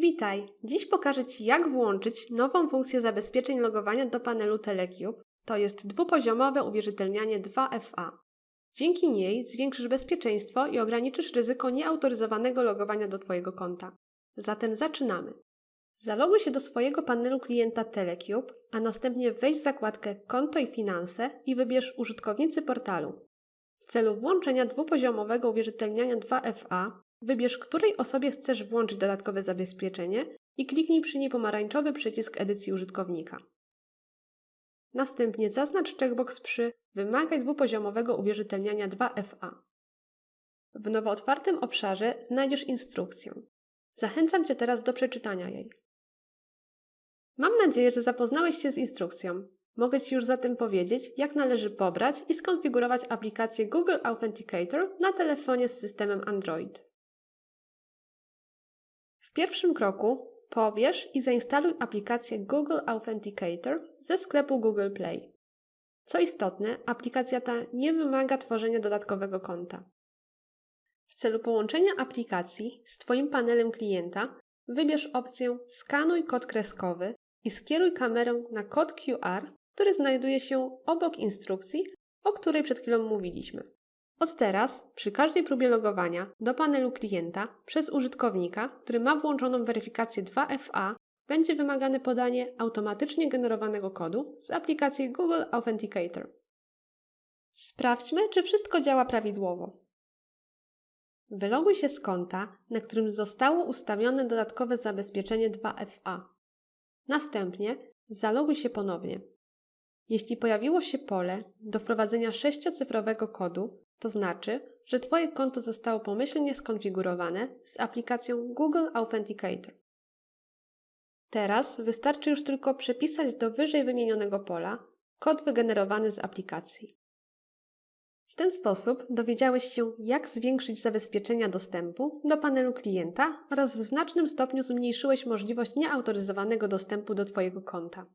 Witaj! Dziś pokażę Ci, jak włączyć nową funkcję zabezpieczeń logowania do panelu Telecube, to jest dwupoziomowe uwierzytelnianie 2FA. Dzięki niej zwiększysz bezpieczeństwo i ograniczysz ryzyko nieautoryzowanego logowania do Twojego konta. Zatem zaczynamy. Zaloguj się do swojego panelu klienta Telecube, a następnie wejdź w zakładkę Konto i Finanse i wybierz Użytkownicy portalu. W celu włączenia dwupoziomowego uwierzytelniania 2FA Wybierz, której osobie chcesz włączyć dodatkowe zabezpieczenie i kliknij przy niej pomarańczowy przycisk edycji użytkownika. Następnie zaznacz checkbox przy Wymagaj dwupoziomowego uwierzytelniania 2FA. W nowo otwartym obszarze znajdziesz instrukcję. Zachęcam Cię teraz do przeczytania jej. Mam nadzieję, że zapoznałeś się z instrukcją. Mogę Ci już zatem powiedzieć, jak należy pobrać i skonfigurować aplikację Google Authenticator na telefonie z systemem Android. W pierwszym kroku pobierz i zainstaluj aplikację Google Authenticator ze sklepu Google Play. Co istotne, aplikacja ta nie wymaga tworzenia dodatkowego konta. W celu połączenia aplikacji z Twoim panelem klienta wybierz opcję Skanuj kod kreskowy i skieruj kamerę na kod QR, który znajduje się obok instrukcji, o której przed chwilą mówiliśmy. Od teraz, przy każdej próbie logowania do panelu klienta przez użytkownika, który ma włączoną weryfikację 2FA, będzie wymagane podanie automatycznie generowanego kodu z aplikacji Google Authenticator. Sprawdźmy, czy wszystko działa prawidłowo. Wyloguj się z konta, na którym zostało ustawione dodatkowe zabezpieczenie 2FA. Następnie zaloguj się ponownie. Jeśli pojawiło się pole do wprowadzenia sześciocyfrowego kodu, to znaczy, że Twoje konto zostało pomyślnie skonfigurowane z aplikacją Google Authenticator. Teraz wystarczy już tylko przepisać do wyżej wymienionego pola kod wygenerowany z aplikacji. W ten sposób dowiedziałeś się, jak zwiększyć zabezpieczenia dostępu do panelu klienta oraz w znacznym stopniu zmniejszyłeś możliwość nieautoryzowanego dostępu do Twojego konta.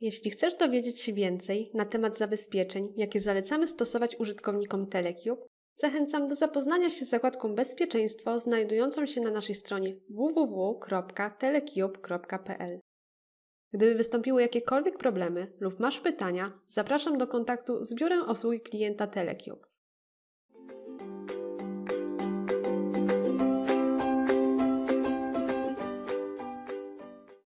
Jeśli chcesz dowiedzieć się więcej na temat zabezpieczeń, jakie zalecamy stosować użytkownikom Telecube, zachęcam do zapoznania się z zakładką Bezpieczeństwo znajdującą się na naszej stronie www.telecube.pl. Gdyby wystąpiły jakiekolwiek problemy lub masz pytania, zapraszam do kontaktu z biurem obsługi klienta Telecube.